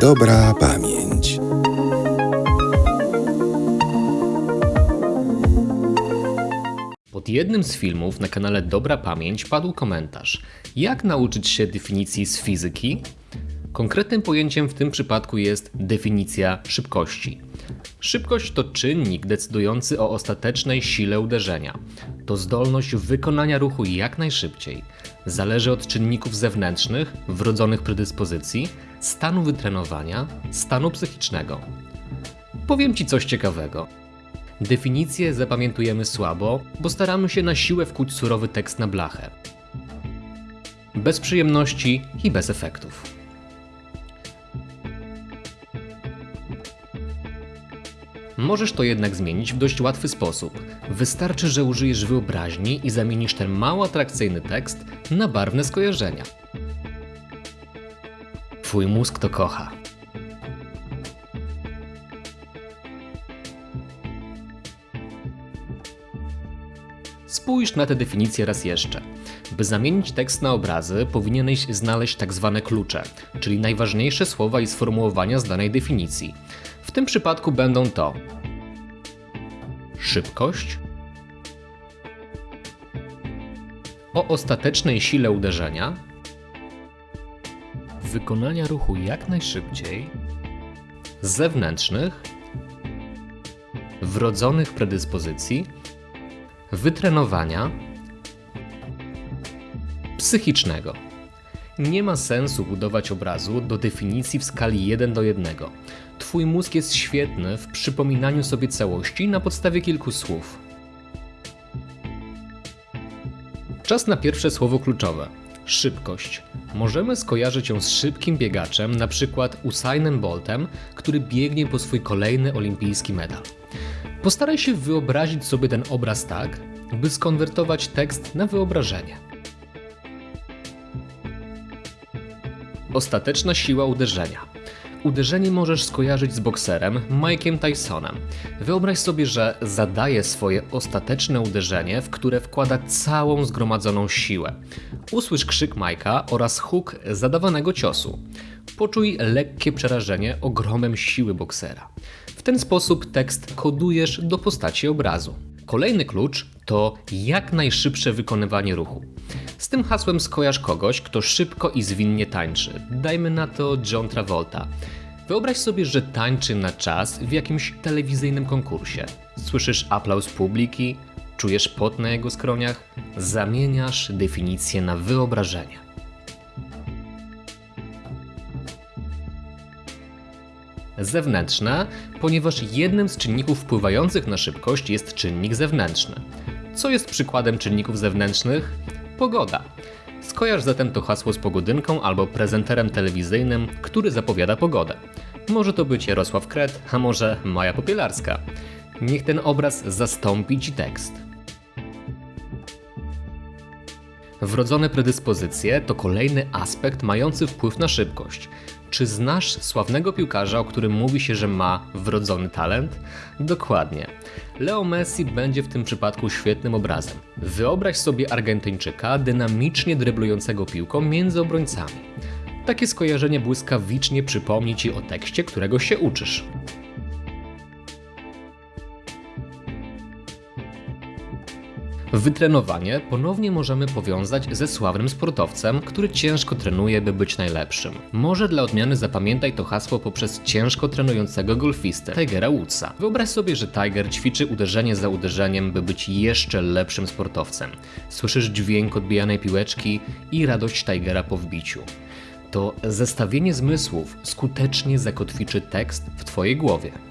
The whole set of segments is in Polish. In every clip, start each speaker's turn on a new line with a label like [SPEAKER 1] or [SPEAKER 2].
[SPEAKER 1] Dobra pamięć.
[SPEAKER 2] Pod jednym z filmów na kanale Dobra Pamięć padł komentarz: Jak nauczyć się definicji z fizyki? Konkretnym pojęciem w tym przypadku jest definicja szybkości. Szybkość to czynnik decydujący o ostatecznej sile uderzenia. To zdolność wykonania ruchu jak najszybciej. Zależy od czynników zewnętrznych, wrodzonych predyspozycji, stanu wytrenowania, stanu psychicznego. Powiem Ci coś ciekawego. Definicję zapamiętujemy słabo, bo staramy się na siłę wkuć surowy tekst na blachę. Bez przyjemności i bez efektów. Możesz to jednak zmienić w dość łatwy sposób. Wystarczy, że użyjesz wyobraźni i zamienisz ten mało atrakcyjny tekst na barwne skojarzenia. Twój mózg to kocha. Spójrz na tę definicję raz jeszcze. By zamienić tekst na obrazy, powinieneś znaleźć tak zwane klucze, czyli najważniejsze słowa i sformułowania z danej definicji. W tym przypadku będą to szybkość, o ostatecznej sile uderzenia, wykonania ruchu jak najszybciej, zewnętrznych, wrodzonych predyspozycji, wytrenowania, psychicznego. Nie ma sensu budować obrazu do definicji w skali 1 do 1. Twój mózg jest świetny w przypominaniu sobie całości na podstawie kilku słów. Czas na pierwsze słowo kluczowe. Szybkość. Możemy skojarzyć ją z szybkim biegaczem, na przykład Usainem Boltem, który biegnie po swój kolejny olimpijski medal. Postaraj się wyobrazić sobie ten obraz tak, by skonwertować tekst na wyobrażenie. Ostateczna siła uderzenia. Uderzenie możesz skojarzyć z bokserem Mike'iem Tysonem. Wyobraź sobie, że zadaje swoje ostateczne uderzenie, w które wkłada całą zgromadzoną siłę. Usłysz krzyk Mike'a oraz huk zadawanego ciosu. Poczuj lekkie przerażenie ogromem siły boksera. W ten sposób tekst kodujesz do postaci obrazu. Kolejny klucz to jak najszybsze wykonywanie ruchu. Z tym hasłem skojarz kogoś, kto szybko i zwinnie tańczy. Dajmy na to John Travolta. Wyobraź sobie, że tańczy na czas w jakimś telewizyjnym konkursie. Słyszysz aplauz publiki, czujesz pot na jego skroniach, zamieniasz definicję na wyobrażenie. Zewnętrzne, ponieważ jednym z czynników wpływających na szybkość jest czynnik zewnętrzny. Co jest przykładem czynników zewnętrznych? Pogoda. Skojarz zatem to hasło z pogodynką albo prezenterem telewizyjnym, który zapowiada pogodę. Może to być Jarosław Kret, a może Maja Popielarska. Niech ten obraz zastąpi Ci tekst. Wrodzone predyspozycje to kolejny aspekt mający wpływ na szybkość. Czy znasz sławnego piłkarza, o którym mówi się, że ma wrodzony talent? Dokładnie. Leo Messi będzie w tym przypadku świetnym obrazem. Wyobraź sobie Argentyńczyka dynamicznie dryblującego piłką między obrońcami. Takie skojarzenie błyskawicznie przypomni ci o tekście, którego się uczysz. Wytrenowanie ponownie możemy powiązać ze sławnym sportowcem, który ciężko trenuje, by być najlepszym. Może dla odmiany zapamiętaj to hasło poprzez ciężko trenującego golfistę Tigera Woodsa. Wyobraź sobie, że Tiger ćwiczy uderzenie za uderzeniem, by być jeszcze lepszym sportowcem. Słyszysz dźwięk odbijanej piłeczki i radość Tigera po wbiciu. To zestawienie zmysłów skutecznie zakotwiczy tekst w Twojej głowie.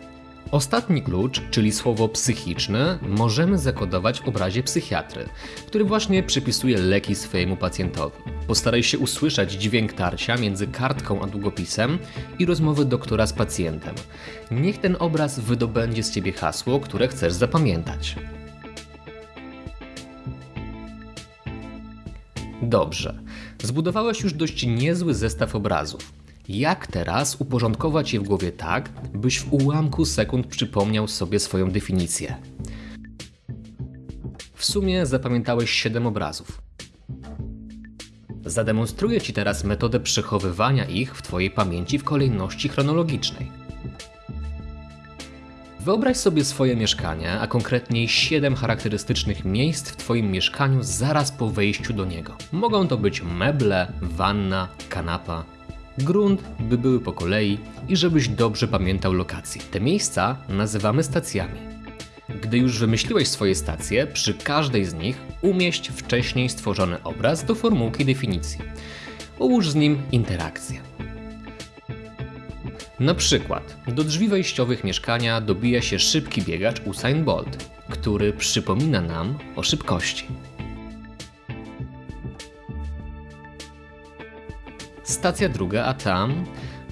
[SPEAKER 2] Ostatni klucz, czyli słowo psychiczne, możemy zakodować w obrazie psychiatry, który właśnie przypisuje leki swojemu pacjentowi. Postaraj się usłyszeć dźwięk tarcia między kartką a długopisem i rozmowę doktora z pacjentem. Niech ten obraz wydobędzie z ciebie hasło, które chcesz zapamiętać. Dobrze. Zbudowałeś już dość niezły zestaw obrazów. Jak teraz uporządkować je w głowie tak, byś w ułamku sekund przypomniał sobie swoją definicję? W sumie zapamiętałeś 7 obrazów. Zademonstruję Ci teraz metodę przechowywania ich w Twojej pamięci w kolejności chronologicznej. Wyobraź sobie swoje mieszkanie, a konkretniej 7 charakterystycznych miejsc w Twoim mieszkaniu zaraz po wejściu do niego. Mogą to być meble, wanna, kanapa. Grunt, by były po kolei i żebyś dobrze pamiętał lokacje. Te miejsca nazywamy stacjami. Gdy już wymyśliłeś swoje stacje, przy każdej z nich umieść wcześniej stworzony obraz do formułki definicji. Ułóż z nim interakcję. Na przykład do drzwi wejściowych mieszkania dobija się szybki biegacz Usain Bolt, który przypomina nam o szybkości. Stacja druga, a tam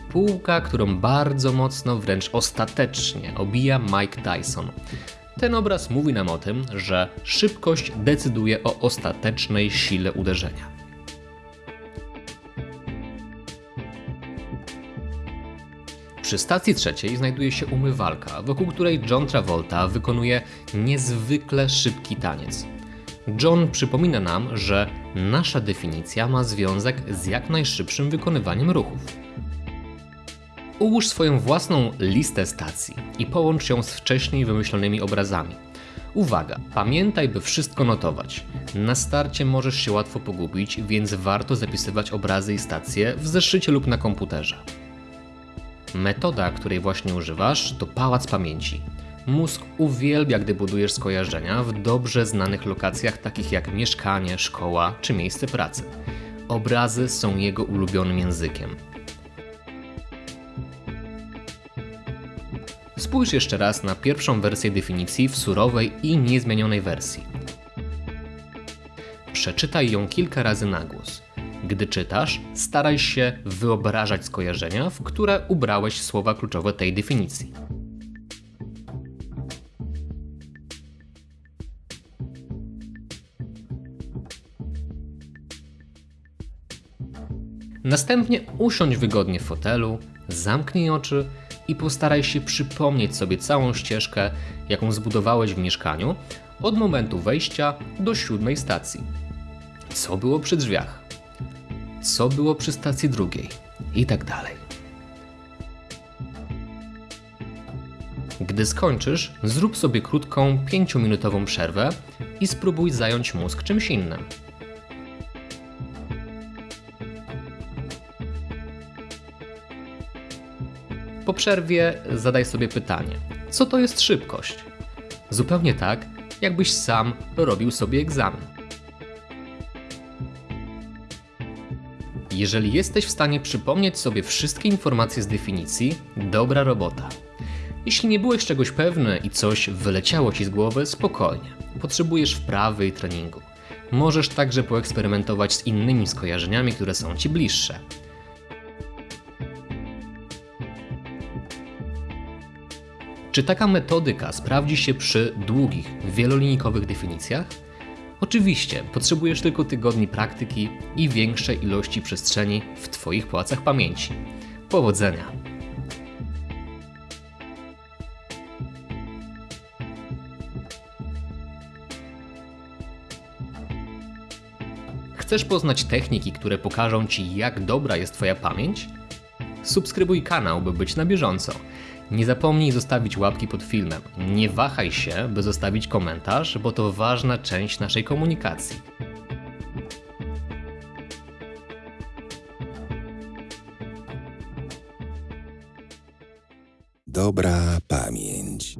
[SPEAKER 2] półka, którą bardzo mocno, wręcz ostatecznie obija Mike Tyson. Ten obraz mówi nam o tym, że szybkość decyduje o ostatecznej sile uderzenia. Przy stacji trzeciej znajduje się umywalka, wokół której John Travolta wykonuje niezwykle szybki taniec. John przypomina nam, że nasza definicja ma związek z jak najszybszym wykonywaniem ruchów. Ułóż swoją własną listę stacji i połącz ją z wcześniej wymyślonymi obrazami. Uwaga, pamiętaj, by wszystko notować. Na starcie możesz się łatwo pogubić, więc warto zapisywać obrazy i stacje w zeszycie lub na komputerze. Metoda, której właśnie używasz, to pałac pamięci. Mózg uwielbia, gdy budujesz skojarzenia w dobrze znanych lokacjach, takich jak mieszkanie, szkoła czy miejsce pracy. Obrazy są jego ulubionym językiem. Spójrz jeszcze raz na pierwszą wersję definicji w surowej i niezmienionej wersji. Przeczytaj ją kilka razy na głos. Gdy czytasz, staraj się wyobrażać skojarzenia, w które ubrałeś słowa kluczowe tej definicji. Następnie usiądź wygodnie w fotelu, zamknij oczy i postaraj się przypomnieć sobie całą ścieżkę, jaką zbudowałeś w mieszkaniu od momentu wejścia do siódmej stacji. Co było przy drzwiach? Co było przy stacji drugiej? I tak dalej. Gdy skończysz, zrób sobie krótką, pięciominutową przerwę i spróbuj zająć mózg czymś innym. Po przerwie zadaj sobie pytanie: co to jest szybkość? Zupełnie tak, jakbyś sam robił sobie egzamin. Jeżeli jesteś w stanie przypomnieć sobie wszystkie informacje z definicji, dobra robota. Jeśli nie byłeś czegoś pewny i coś wyleciało ci z głowy, spokojnie. Potrzebujesz wprawy i treningu. Możesz także poeksperymentować z innymi skojarzeniami, które są ci bliższe. Czy taka metodyka sprawdzi się przy długich, wielolinijkowych definicjach? Oczywiście, potrzebujesz tylko tygodni praktyki i większej ilości przestrzeni w Twoich płacach pamięci. Powodzenia! Chcesz poznać techniki, które pokażą Ci, jak dobra jest Twoja pamięć? Subskrybuj kanał, by być na bieżąco. Nie zapomnij zostawić łapki pod filmem. Nie wahaj się, by zostawić komentarz, bo to ważna część naszej komunikacji.
[SPEAKER 1] Dobra pamięć.